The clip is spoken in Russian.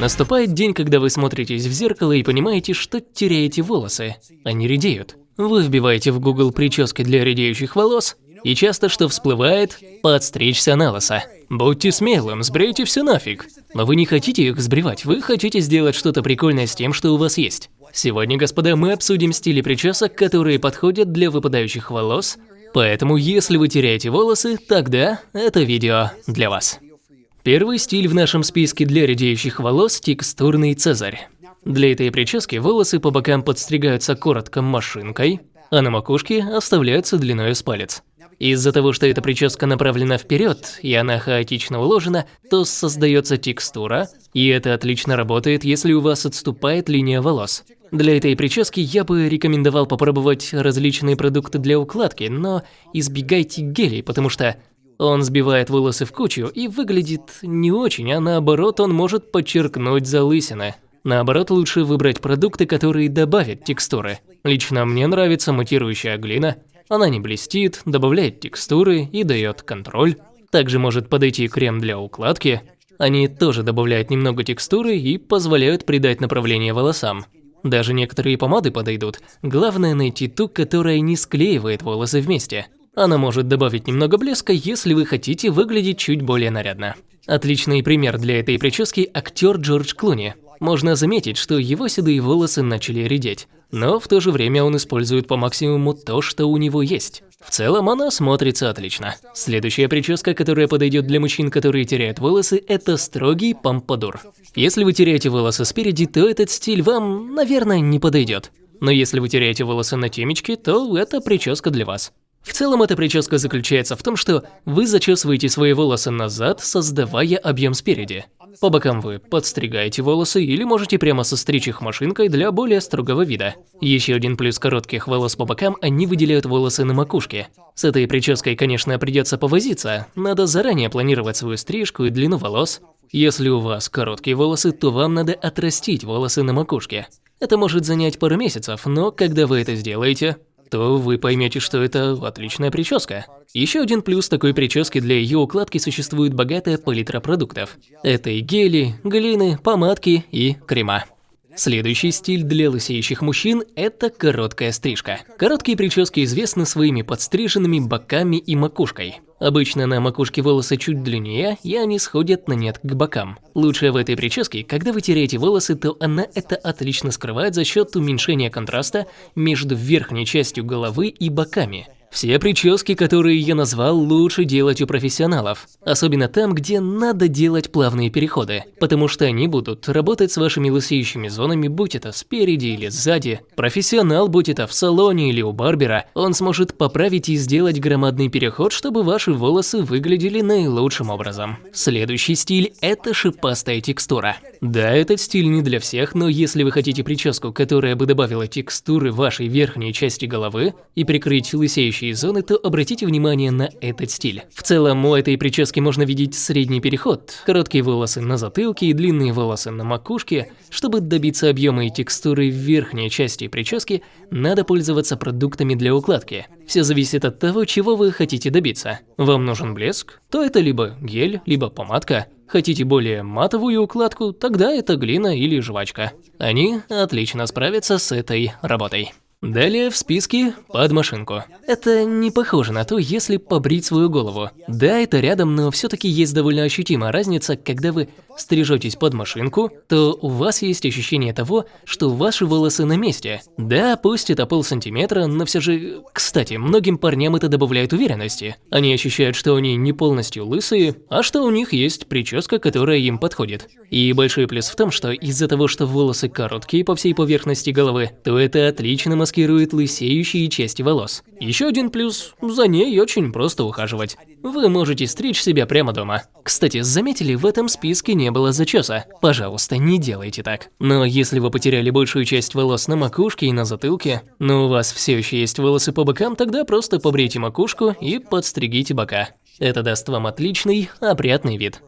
Наступает день, когда вы смотритесь в зеркало и понимаете, что теряете волосы, они редеют. Вы вбиваете в Google прически для редеющих волос, и часто что всплывает – подстричься на лысо. Будьте смелым, сбрейте все нафиг. Но вы не хотите их сбривать, вы хотите сделать что-то прикольное с тем, что у вас есть. Сегодня, господа, мы обсудим стили причесок, которые подходят для выпадающих волос, поэтому если вы теряете волосы, тогда это видео для вас. Первый стиль в нашем списке для редеющих волос – текстурный цезарь. Для этой прически волосы по бокам подстригаются коротко машинкой, а на макушке оставляются длиной с палец. Из-за того, что эта прическа направлена вперед и она хаотично уложена, то создается текстура, и это отлично работает, если у вас отступает линия волос. Для этой прически я бы рекомендовал попробовать различные продукты для укладки, но избегайте гелей, потому что он сбивает волосы в кучу и выглядит не очень, а наоборот он может подчеркнуть залысины. Наоборот, лучше выбрать продукты, которые добавят текстуры. Лично мне нравится матирующая глина. Она не блестит, добавляет текстуры и дает контроль. Также может подойти крем для укладки. Они тоже добавляют немного текстуры и позволяют придать направление волосам. Даже некоторые помады подойдут. Главное найти ту, которая не склеивает волосы вместе. Она может добавить немного блеска, если вы хотите выглядеть чуть более нарядно. Отличный пример для этой прически – актер Джордж Клуни. Можно заметить, что его седые волосы начали редеть, но в то же время он использует по максимуму то, что у него есть. В целом она смотрится отлично. Следующая прическа, которая подойдет для мужчин, которые теряют волосы, это строгий помпадур. Если вы теряете волосы спереди, то этот стиль вам, наверное, не подойдет. Но если вы теряете волосы на темечке, то это прическа для вас. В целом эта прическа заключается в том, что вы зачесываете свои волосы назад, создавая объем спереди. По бокам вы подстригаете волосы или можете прямо состричь их машинкой для более строгого вида. Еще один плюс коротких волос по бокам – они выделяют волосы на макушке. С этой прической, конечно, придется повозиться, надо заранее планировать свою стрижку и длину волос. Если у вас короткие волосы, то вам надо отрастить волосы на макушке. Это может занять пару месяцев, но когда вы это сделаете, то вы поймете, что это отличная прическа. Еще один плюс такой прически для ее укладки существует богатая палитра продуктов. Это и гели, глины, помадки и крема. Следующий стиль для лысеющих мужчин – это короткая стрижка. Короткие прически известны своими подстриженными боками и макушкой. Обычно на макушке волосы чуть длиннее, и они сходят на нет к бокам. Лучшее в этой прическе, когда вы теряете волосы, то она это отлично скрывает за счет уменьшения контраста между верхней частью головы и боками. Все прически, которые я назвал, лучше делать у профессионалов. Особенно там, где надо делать плавные переходы. Потому что они будут работать с вашими лысеющими зонами, будь это спереди или сзади. Профессионал, будь это в салоне или у барбера, он сможет поправить и сделать громадный переход, чтобы ваши волосы выглядели наилучшим образом. Следующий стиль – это шипастая текстура. Да, этот стиль не для всех, но если вы хотите прическу, которая бы добавила текстуры вашей верхней части головы и прикрыть лысеющие зоны, то обратите внимание на этот стиль. В целом, у этой прически можно видеть средний переход. Короткие волосы на затылке и длинные волосы на макушке. Чтобы добиться объема и текстуры верхней части прически, надо пользоваться продуктами для укладки. Все зависит от того, чего вы хотите добиться. Вам нужен блеск? То это либо гель, либо помадка. Хотите более матовую укладку? Тогда это глина или жвачка. Они отлично справятся с этой работой. Далее в списке под машинку. Это не похоже на то, если побрить свою голову. Да, это рядом, но все-таки есть довольно ощутимая разница, когда вы стрижетесь под машинку, то у вас есть ощущение того, что ваши волосы на месте. Да, пусть это полсантиметра, но все же... Кстати, многим парням это добавляет уверенности. Они ощущают, что они не полностью лысые, а что у них есть прическа, которая им подходит. И большой плюс в том, что из-за того, что волосы короткие по всей поверхности головы, то это отлично маскирует лысеющие части волос. Еще один плюс – за ней очень просто ухаживать. Вы можете стричь себя прямо дома. Кстати, заметили, в этом списке не было зачеса. Пожалуйста, не делайте так. Но если вы потеряли большую часть волос на макушке и на затылке, но у вас все еще есть волосы по бокам, тогда просто побрейте макушку и подстригите бока. Это даст вам отличный, опрятный вид.